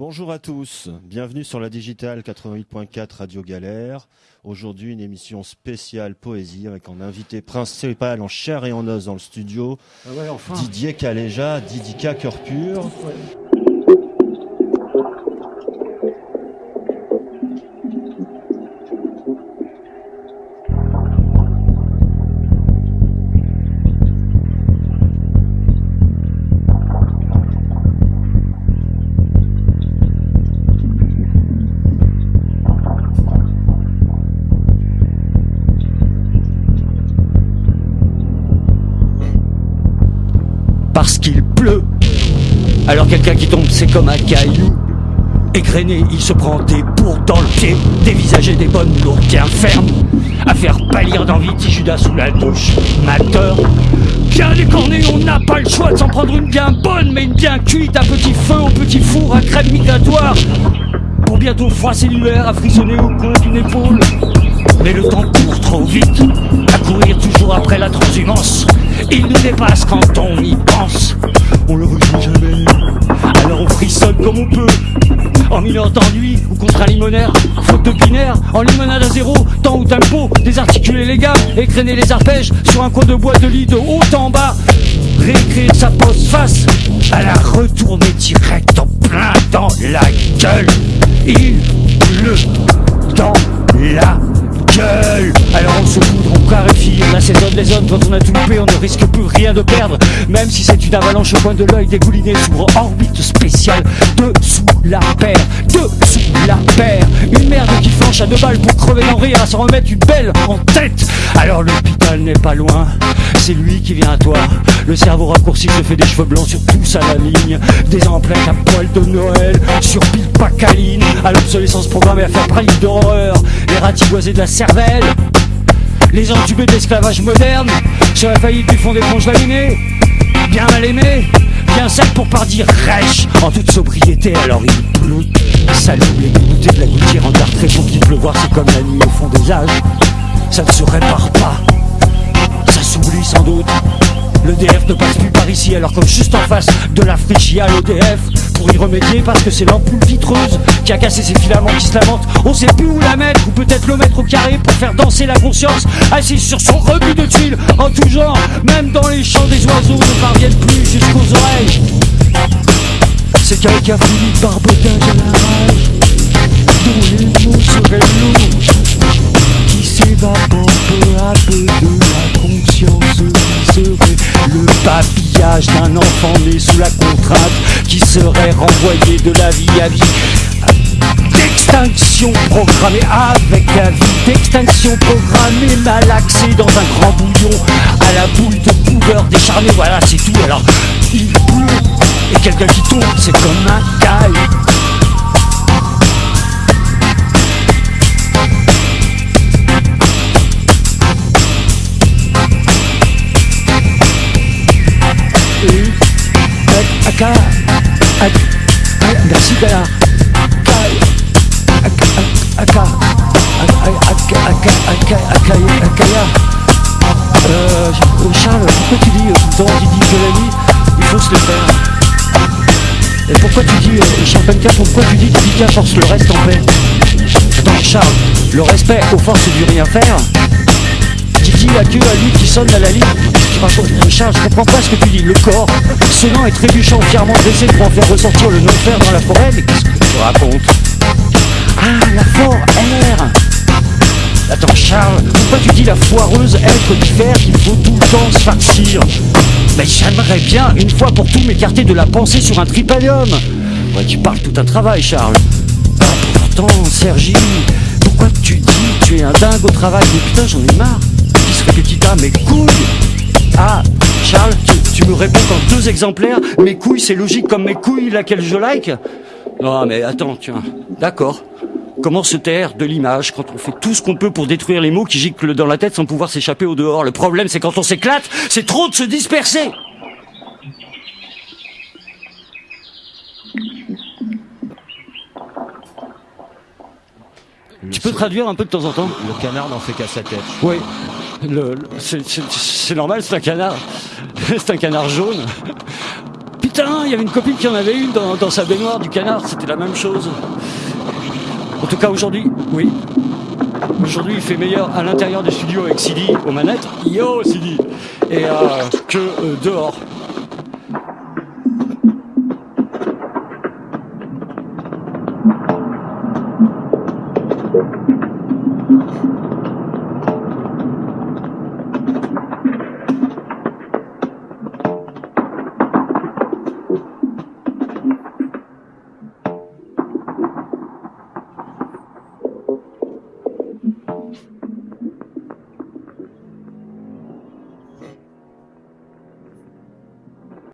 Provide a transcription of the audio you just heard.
Bonjour à tous, bienvenue sur la Digitale 88.4 Radio Galère. Aujourd'hui une émission spéciale poésie avec un invité principal en chair et en os dans le studio, Ah ouais, enfin. Didier Caléja, Didika Cœur Pur. Alors quelqu'un qui tombe, c'est comme un caillou. Égrené, il se prend des bourres dans le pied, dévisager des bonnes lourdes bien fermes, à faire pâlir d'envie petit Judas sous la douche, mateur. Bien décorné, on n'a pas le choix de s'en prendre une bien bonne, mais une bien cuite, à petit feu, au petit four, à crème migratoire. Pour bientôt froisser l'hiver, à frissonner au coin d'une épaule. Mais le temps court trop vite, à courir toujours après la transhumance. Il nous dépasse quand on y pense. Frissonne comme on peut. En mineur d'ennui ou contre un limonaire, faute de binaire, en limonade à zéro, temps ou tempo, désarticuler les gammes, écrainer les arpèges sur un coin de bois de lit de haut en bas. Réécrire sa pose face à la retourner direct en plein dans la gueule. Il pleut dans la les on a tout loupé, on ne risque plus rien de perdre Même si c'est une avalanche au coin de l'œil dégoulinée Sur orbite spéciale, dessous la paire Dessous la paire Une merde qui flanche à deux balles pour crever d'en rire À s'en remettre une belle en tête Alors l'hôpital n'est pas loin c'est lui qui vient à toi. Le cerveau raccourci se fait des cheveux blancs sur tous à la ligne. Des emplettes à poil de Noël, sur pile pacaline. À l'obsolescence programmée à faire praline d'horreur. Les ratiboisés de la cervelle. Les entubés de l'esclavage moderne. Sur la faillite du fond d'éponge laminé. Bien mal aimé. Bien sec pour pas dire rêche. En toute sobriété, alors il pleut. Salut les dégoûtés de la gouttière en dartre pour qu'il pleuvoir, c'est comme la nuit au fond des âges. Ça ne se répare pas ça s'oublie sans doute. Le DF ne passe plus par ici alors que juste en face de la friche il y a l'EDF Pour y remédier parce que c'est l'ampoule vitreuse qui a cassé ses filaments qui se lamentent. On sait plus où la mettre ou peut-être le mettre au carré pour faire danser la conscience. Assise sur son rebut de tuiles en tout genre Même dans les chants des oiseaux ne parviennent plus jusqu'aux oreilles. C'est quelqu'un fini de barbotage à la rage Dont les mots seraient lourds qui s'évapore peu à peu de la papillage d'un enfant né sous la contrainte qui serait renvoyé de la vie à vie. D'extinction programmée avec la vie. D'extinction programmée malaxée dans un grand bouillon. À la boule de poudre décharnée. Voilà c'est tout. Alors il pleut et quelqu'un qui tombe c'est comme un caille Aka, merci Gala. Aka, Akaya. Euh, Charles, pourquoi tu dis tout le temps, tu dis que la nuit, il faut se le faire Et pourquoi tu dis, euh, Champagne pourquoi tu dis que Dika force le reste en paix Charles, le respect aux forces du rien faire Didi a que à lui qui sonne à la ligne. Je comprends pas ce que tu dis. Le corps, sonnant et trébuchant, fièrement dressé pour en faire ressortir le non-fer dans la forêt. Mais qu'est-ce que tu racontes? Ah, la forêt Attends, Charles, pourquoi tu dis la foireuse être d'hiver qu'il faut tout le temps se farcir? Mais j'aimerais bien, une fois pour tout, m'écarter de la pensée sur un tripalium. Ouais, tu parles tout un travail, Charles. Ah, pourtant, Sergi, pourquoi tu dis tu es un dingue au travail? Mais putain, j'en ai marre. Qui se répétita, mes couilles Ah, Charles, tu, tu me réponds qu'en deux exemplaires, mes couilles, c'est logique comme mes couilles, laquelle je like. Non, mais attends, tiens, d'accord. Comment se taire de l'image quand on fait tout ce qu'on peut pour détruire les mots qui giclent dans la tête sans pouvoir s'échapper au dehors? Le problème, c'est quand on s'éclate, c'est trop de se disperser. Tu peux traduire un peu de temps en temps? Le canard n'en fait qu'à sa tête. Oui. C'est- normal, c'est un canard. C'est un canard jaune. Putain, il y avait une copine qui en avait une dans, dans sa baignoire du canard, c'était la même chose. En tout cas aujourd'hui, oui. Aujourd'hui il fait meilleur à l'intérieur du studio avec Sidi aux manettes, yo Sidi, et euh, que euh, dehors.